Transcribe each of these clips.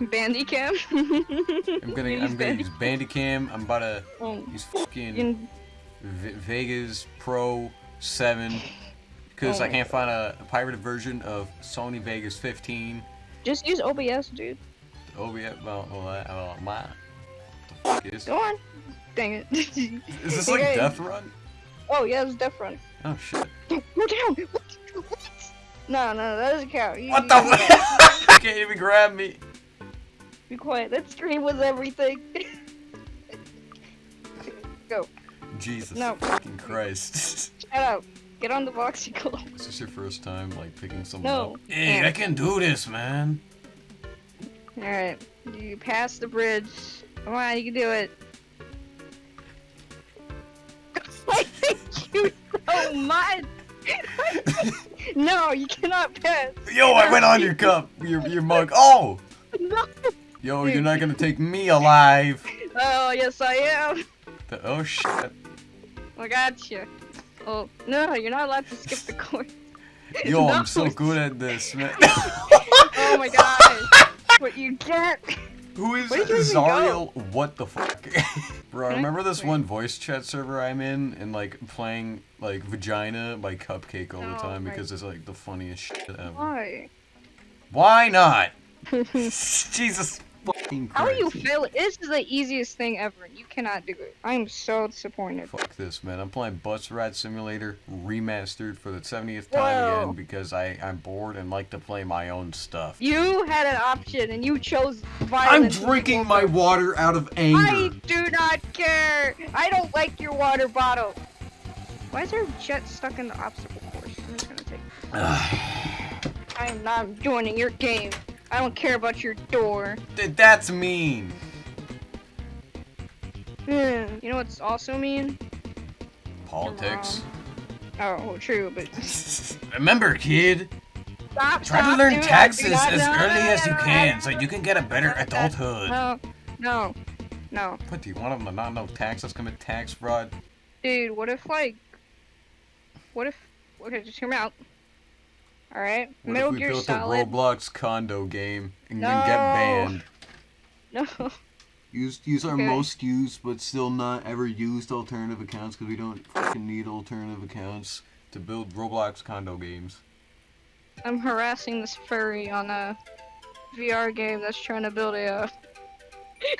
Bandicam. I'm gonna I'm gonna use Bandicam. I'm about to Oh, use fucking in- v Vegas Pro 7 because Oh I can't find a, a pirated version of Sony Vegas 15. just use OBS, dude. Yeah, well, well, uh, well my. Is? Go on. Dang it. Is this like Okay. Death Run? Oh yeah, it's Death Run. Oh shit! Go down. What? What? No, no, that doesn't count. You, What the? you can't even grab me. Be quiet. That screen was everything. Go. Jesus No. fucking Christ! Shut up. Get on the voxicle. Is this your first time like picking someone No. up? Hey, I can do this, man. Alright. You pass the bridge. Come on, you can do it. I hate you so much! no, you cannot pass. Yo, I went on your cup, your your mug. Oh, No. Yo, you're not gonna take me alive. Oh, yes, I am. The- oh shit! I got you. Oh, no, you're not allowed to skip the course. Yo, No. I'm so good at this, man. Oh my god. what you get? Who is Zariel? What the fuck? Bro, I- remember this one voice chat server I'm in and like playing like Vagina by Cupcake all the Oh, time because it's like the funniest shit ever. Why? Why not? Jesus. How are you failing? This is the easiest thing ever. You cannot do it. I am so disappointed. Fuck this, man. I'm playing Bus Ride Simulator remastered for the 70th time Whoa. again because I, I'm bored and like to play my own stuff. You had an option and you chose violence. I'm drinking my water out of anger. I do not care. I don't like your water bottle. Why is there a jet stuck in the obstacle course? I'm just gonna take. I am not joining your game. I don't care about your door. Th- That's mean. Hmm, You know what's also mean? Politics. Oh, well, true, but Remember, kid, stop. try to learn dude, I do taxes not- as no, early no, as you no, no, can no, so you can get a better no, adulthood. No, no, no, What, do you want them to not know taxes, commit tax fraud? dude. What if like, what if? Okay, just hear me out. All right, What Metal if we Gear built Solid. a Roblox condo game and No. then get banned? No. Use use our Okay. most used but still not ever used alternative accounts because we don't fucking need alternative accounts to build Roblox condo games. I'm harassing this furry on a VR game that's trying to build a, uh,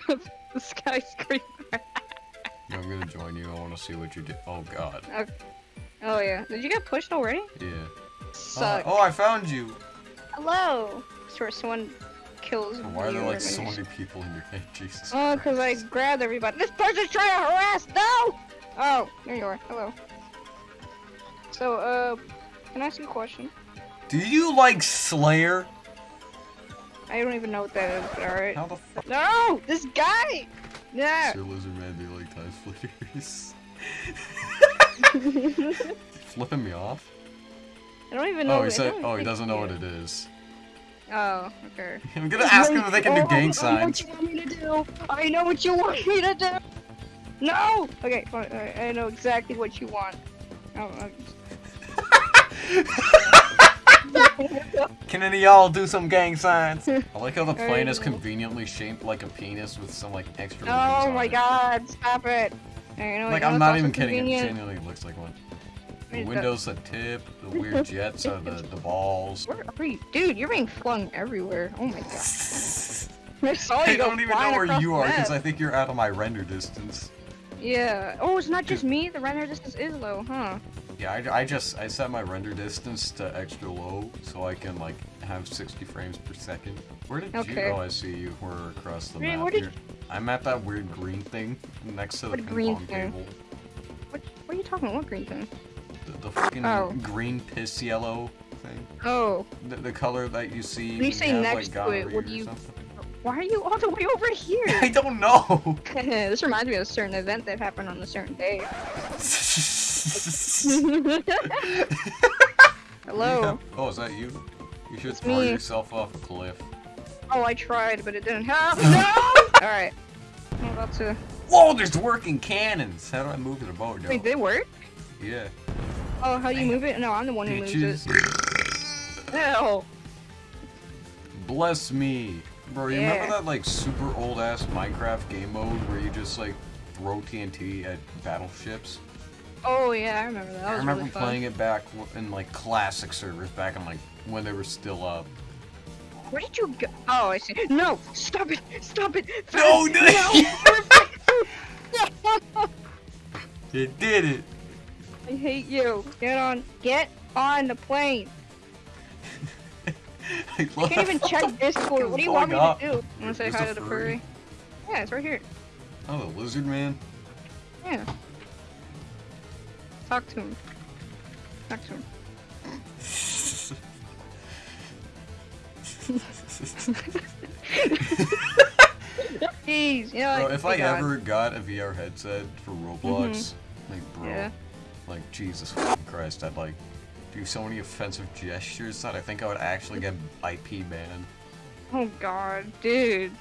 a skyscraper. I'm gonna join you. I want to see what you do. Oh god. Oh yeah. Did you get pushed already? Yeah. Uh, oh, I found you. Hello. Swear someone kills Why are there like so many people in your game? Jesus. Oh, cause I Christ. grabbed everybody. This person's trying to harass. No. Oh, there you are. Hello. So, uh, can I ask you a question? Do you like Slayer? I don't even know what that is, but alright. How the fuck? No! This guy! Yeah! Sir Lizard Man, do you like tie flickers? Flipping me off? I don't even know Oh, what he said. Oh, he doesn't know what it is. Oh, okay. I'm gonna ask him if they can do Oh, gang I know signs. what you want me to do. I know what you want me to do. No. Okay, fine. I, I know exactly what you want. Oh, Can any of y'all do some gang signs? I like how the plane is conveniently shaped like a penis with some like extra. oh my it. God! Stop it. Hey, you know, Like I'm not even kidding. It convenient? genuinely looks like one. The windows, the tip, the weird jets are the the balls. Where are you? Dude, you're being flung everywhere. Oh my god. I saw you I don't even know where you are because. I think you're out of my render distance. Yeah. Oh, it's not just me. The render distance is low, huh? Yeah, I, I just I set my render distance to extra low so I can like have 60 frames per second. Where did you? Okay. Oh, I see you. We're across the Wait, map where did- I'm at that weird green thing next to the What ping green pong thing? table. What? What are you talking about? What green thing? The, the fucking Oh. green piss yellow thing. Oh, The, the color that you see. When you say have, next like, to it, what do you- something. why are you all the way over here? I don't know. this reminds me of a certain event that happened on a certain day. Hello. Oh, is that you? You should It's throw me. yourself off a cliff. Oh, I tried, but it didn't happen. No. all right. I'm about to. Whoa, there's working cannons. How do I move the boat? Wait, did it work? Yeah. Oh, how do you move it? No, I'm the one who moves it. Hell. Bless me. Bro, you Yeah. remember that like super old ass Minecraft game mode where you just like throw TNT at battleships? Oh yeah, I remember that. that I remember really playing it back in like classic servers back in like when they were still up. Where did you go? Oh, I see. No, stop it! Stop it! No, no! You did it. I hate you. Get on. Get on the plane. I I can't even check Discord. What do you want me to do? I'm gonna say hi to the furry. Yeah, it's right here. Oh, the lizard man. Yeah. Talk to him. Talk to him. Jeez, yeah. Bro, like, if I God. ever got a VR headset for Roblox, mm-hmm. like, bro, Yeah. Like, Jesus Christ, I'd like do so many offensive gestures that I think I would actually get IP banned. Oh God, dude.